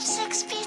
six, feet.